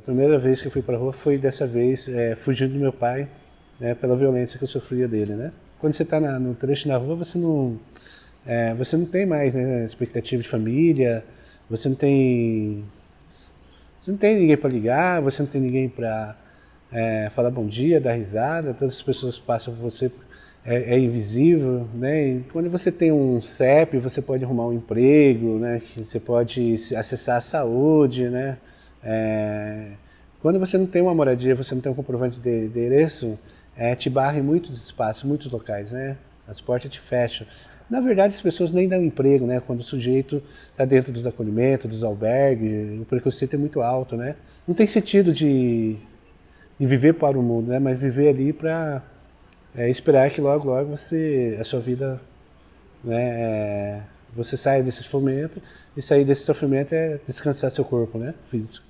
A primeira vez que eu fui para a rua foi dessa vez é, fugindo do meu pai, né, pela violência que eu sofria dele, né? Quando você está no trecho na rua, você não, é, você não tem mais né, expectativa de família, você não tem, você não tem ninguém para ligar, você não tem ninguém para é, falar bom dia, dar risada, todas as pessoas passam por você, é, é, invisível, né? E quando você tem um CEP, você pode arrumar um emprego, né? Você pode acessar a saúde, né? É, quando você não tem uma moradia, você não tem um comprovante de endereço, é, te barra em muitos espaços, muitos locais, né? As portas te fecham. Na verdade, as pessoas nem dão emprego, né? Quando o sujeito está dentro dos acolhimentos, dos albergues, o preconceito é muito alto, né? Não tem sentido de, de viver para o mundo, né? Mas viver ali para é, esperar que logo, logo você, a sua vida, né? É, você saia desse sofrimento e sair desse sofrimento é descansar seu corpo, né? Físico.